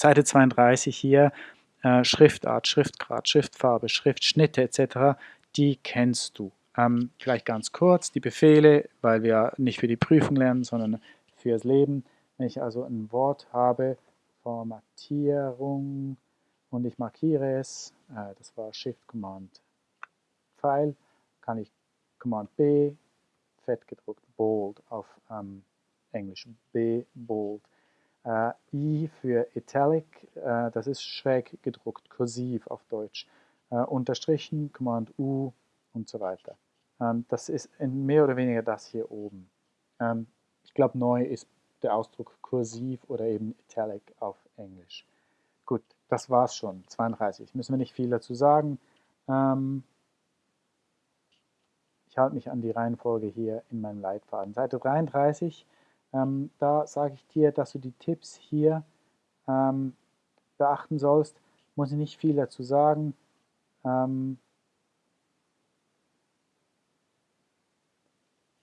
Seite 32 hier, äh, Schriftart, Schriftgrad, Schriftfarbe, Schriftschnitte etc., die kennst du. Ähm, vielleicht ganz kurz die Befehle, weil wir nicht für die Prüfung lernen, sondern fürs Leben. Wenn ich also ein Wort habe, Formatierung und ich markiere es, äh, das war Shift Command Pfeil, kann ich Command B, fett gedruckt, bold auf ähm, Englisch, B, bold. Äh, I für Italic, äh, das ist schräg gedruckt, kursiv auf Deutsch. Äh, unterstrichen, Command U und so weiter. Ähm, das ist mehr oder weniger das hier oben. Ähm, ich glaube, neu ist der Ausdruck kursiv oder eben Italic auf Englisch. Gut, das war's schon, 32. Müssen wir nicht viel dazu sagen. Ähm, ich halte mich an die Reihenfolge hier in meinem Leitfaden. Seite 33 ähm, da sage ich dir, dass du die Tipps hier ähm, beachten sollst. Muss ich nicht viel dazu sagen. Ähm,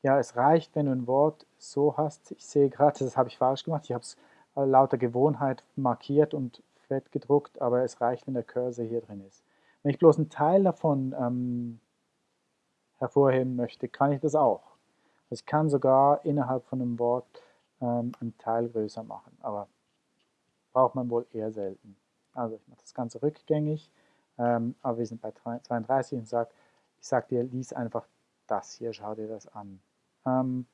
ja, es reicht, wenn du ein Wort so hast. Ich sehe gerade, das habe ich falsch gemacht. Ich habe es lauter Gewohnheit markiert und fett gedruckt, aber es reicht, wenn der Cursor hier drin ist. Wenn ich bloß einen Teil davon ähm, hervorheben möchte, kann ich das auch. Ich kann sogar innerhalb von einem Wort ähm, einen Teil größer machen, aber braucht man wohl eher selten. Also ich mache das Ganze rückgängig, ähm, aber wir sind bei 32 und sag, ich sage dir, lies einfach das hier, schau dir das an. Ähm,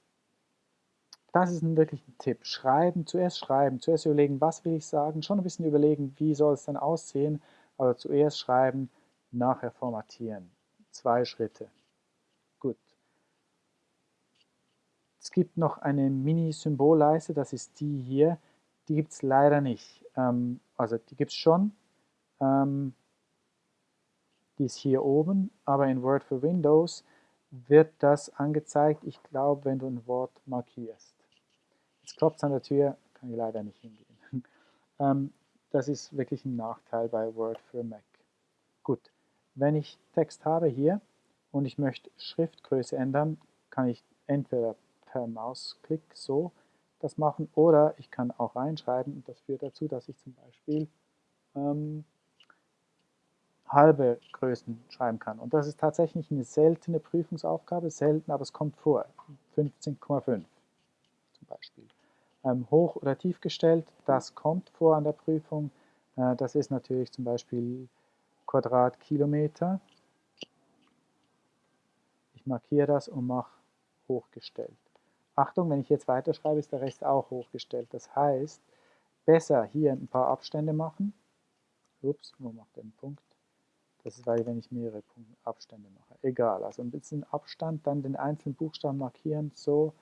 das ist ein wirklich ein Tipp. Schreiben, zuerst schreiben, zuerst überlegen, was will ich sagen, schon ein bisschen überlegen, wie soll es dann aussehen, aber zuerst schreiben, nachher formatieren. Zwei Schritte. Es gibt noch eine Mini-Symbolleiste, das ist die hier. Die gibt es leider nicht. Ähm, also die gibt es schon. Ähm, die ist hier oben, aber in Word for Windows wird das angezeigt, ich glaube, wenn du ein Wort markierst. Jetzt klopft es an der Tür, kann ich leider nicht hingehen. ähm, das ist wirklich ein Nachteil bei Word für Mac. Gut, wenn ich Text habe hier und ich möchte Schriftgröße ändern, kann ich entweder per Mausklick so das machen oder ich kann auch reinschreiben und das führt dazu, dass ich zum Beispiel ähm, halbe Größen schreiben kann. Und das ist tatsächlich eine seltene Prüfungsaufgabe, selten, aber es kommt vor. 15,5 zum Beispiel. Ähm, hoch oder tief gestellt, das kommt vor an der Prüfung. Äh, das ist natürlich zum Beispiel Quadratkilometer. Ich markiere das und mache hochgestellt. Achtung, wenn ich jetzt weiterschreibe, ist der Rest auch hochgestellt. Das heißt, besser hier ein paar Abstände machen. Ups, wo macht der einen Punkt? Das ist, weil wenn ich mehrere Abstände mache. Egal, also ein bisschen Abstand, dann den einzelnen Buchstaben markieren, so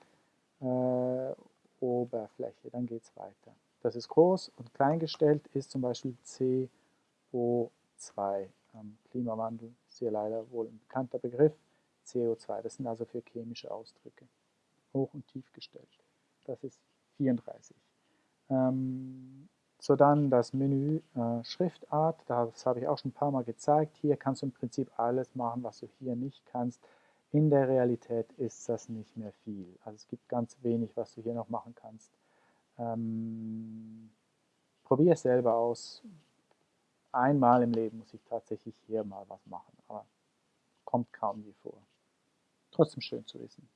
äh, Oberfläche, dann geht es weiter. Das ist groß und klein gestellt ist zum Beispiel CO2. Ähm, Klimawandel ist hier leider wohl ein bekannter Begriff. CO2, das sind also für chemische Ausdrücke hoch und tief gestellt. Das ist 34. Ähm, so dann das Menü äh, Schriftart, das habe ich auch schon ein paar Mal gezeigt. Hier kannst du im Prinzip alles machen, was du hier nicht kannst. In der Realität ist das nicht mehr viel. Also es gibt ganz wenig, was du hier noch machen kannst. Ähm, Probier es selber aus. Einmal im Leben muss ich tatsächlich hier mal was machen, aber kommt kaum je vor. Trotzdem schön zu wissen.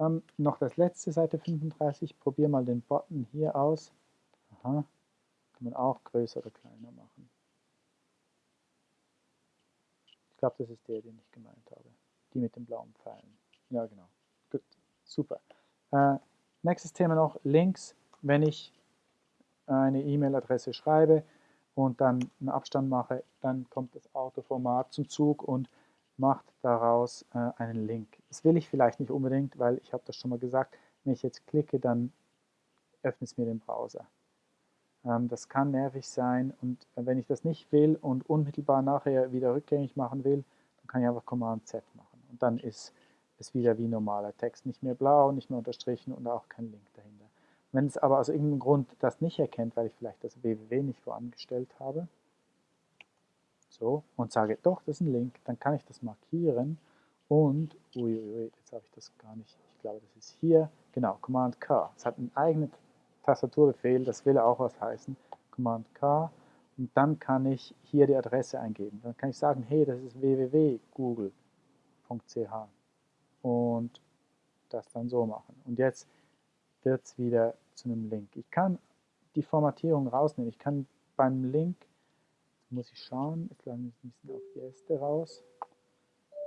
Ähm, noch das letzte, Seite 35. Probier mal den Button hier aus. Aha. Kann man auch größer oder kleiner machen. Ich glaube, das ist der, den ich gemeint habe. Die mit den blauen Pfeilen. Ja, genau. Gut, super. Äh, nächstes Thema noch, Links. Wenn ich eine E-Mail-Adresse schreibe und dann einen Abstand mache, dann kommt das Autoformat zum Zug und macht daraus äh, einen Link. Das will ich vielleicht nicht unbedingt, weil ich habe das schon mal gesagt, wenn ich jetzt klicke, dann öffnet es mir den Browser. Ähm, das kann nervig sein und äh, wenn ich das nicht will und unmittelbar nachher wieder rückgängig machen will, dann kann ich einfach Command Z machen und dann ist es wieder wie normaler Text, nicht mehr blau, nicht mehr unterstrichen und auch kein Link dahinter. Wenn es aber aus irgendeinem Grund das nicht erkennt, weil ich vielleicht das www nicht vorangestellt habe, so, und sage, doch, das ist ein Link, dann kann ich das markieren und, uiuiui, jetzt habe ich das gar nicht, ich glaube, das ist hier, genau, Command K. Es hat einen eigenen Tastaturbefehl, das will auch was heißen, Command K und dann kann ich hier die Adresse eingeben. Dann kann ich sagen, hey, das ist www.google.ch und das dann so machen. Und jetzt wird es wieder zu einem Link. Ich kann die Formatierung rausnehmen. Ich kann beim Link, muss ich schauen, jetzt laden wir bisschen auf die raus.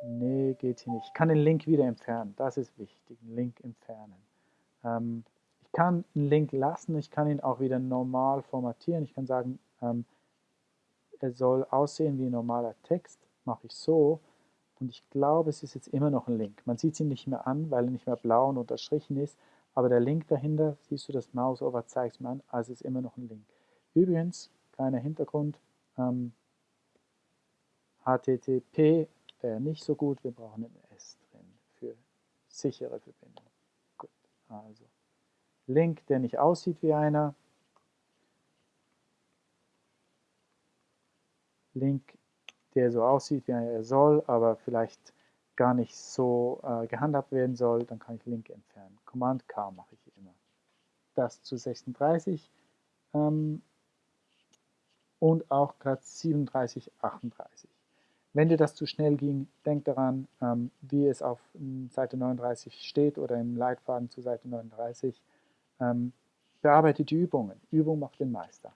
Nee, geht hier nicht. Ich kann den Link wieder entfernen. Das ist wichtig, Link entfernen. Ähm, ich kann einen Link lassen, ich kann ihn auch wieder normal formatieren. Ich kann sagen, ähm, er soll aussehen wie ein normaler Text. Mache ich so. Und ich glaube, es ist jetzt immer noch ein Link. Man sieht ihn nicht mehr an, weil er nicht mehr blau und unterstrichen ist. Aber der Link dahinter, siehst du das Mausover, zeigt es mir an, also ist immer noch ein Link. Übrigens, kleiner Hintergrund, ähm, HTTP wäre nicht so gut, wir brauchen ein S drin für sichere Verbindung. Gut, also Link, der nicht aussieht wie einer, Link, der so aussieht, wie er soll, aber vielleicht gar nicht so äh, gehandhabt werden soll, dann kann ich Link entfernen. Command K mache ich immer. Das zu 36 ähm, und auch gerade 37, 38. Wenn dir das zu schnell ging, denk daran, ähm, wie es auf Seite 39 steht oder im Leitfaden zu Seite 39. Ähm, bearbeite die Übungen. Übung macht den Meister.